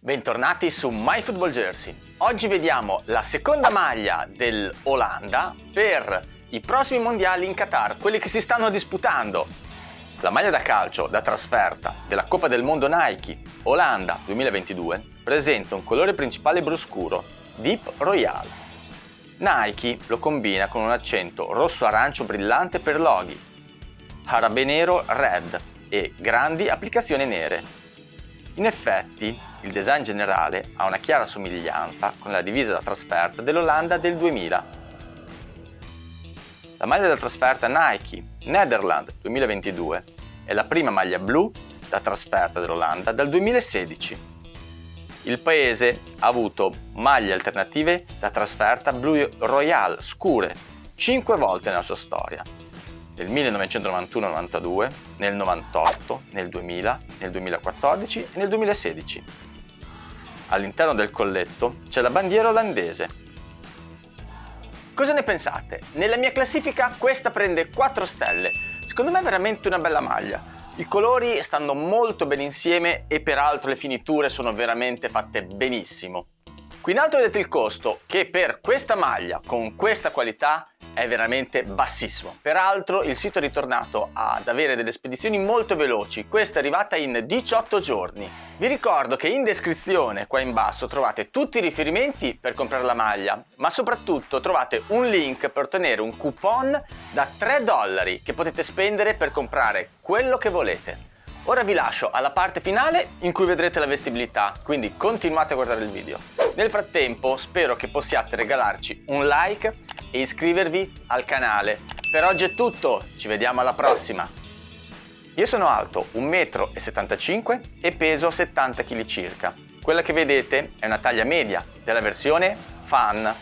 Bentornati su MyFootball Jersey. Oggi vediamo la seconda maglia dell'Olanda per i prossimi mondiali in Qatar, quelli che si stanno disputando. La maglia da calcio da trasferta della Coppa del Mondo Nike Olanda 2022 presenta un colore principale blu scuro, Deep Royal. Nike lo combina con un accento rosso-arancio brillante per loghi, arabe nero red e grandi applicazioni nere. In effetti, il design generale ha una chiara somiglianza con la divisa da trasferta dell'Olanda del 2000. La maglia da trasferta Nike Netherlands 2022 è la prima maglia blu da trasferta dell'Olanda dal 2016. Il paese ha avuto maglie alternative da trasferta blu royal scure 5 volte nella sua storia, nel 1991-92, nel 98, nel 2000, nel 2014 e nel 2016. All'interno del colletto c'è la bandiera olandese. Cosa ne pensate? Nella mia classifica questa prende 4 stelle. Secondo me è veramente una bella maglia. I colori stanno molto bene insieme e peraltro le finiture sono veramente fatte benissimo. Qui in alto vedete il costo che per questa maglia con questa qualità è veramente bassissimo. Peraltro il sito è ritornato ad avere delle spedizioni molto veloci, questa è arrivata in 18 giorni. Vi ricordo che in descrizione qua in basso trovate tutti i riferimenti per comprare la maglia, ma soprattutto trovate un link per ottenere un coupon da 3 dollari che potete spendere per comprare quello che volete. Ora vi lascio alla parte finale in cui vedrete la vestibilità, quindi continuate a guardare il video. Nel frattempo spero che possiate regalarci un like e iscrivervi al canale. Per oggi è tutto, ci vediamo alla prossima! Io sono alto 1,75 m e peso 70 kg circa. Quella che vedete è una taglia media della versione Fan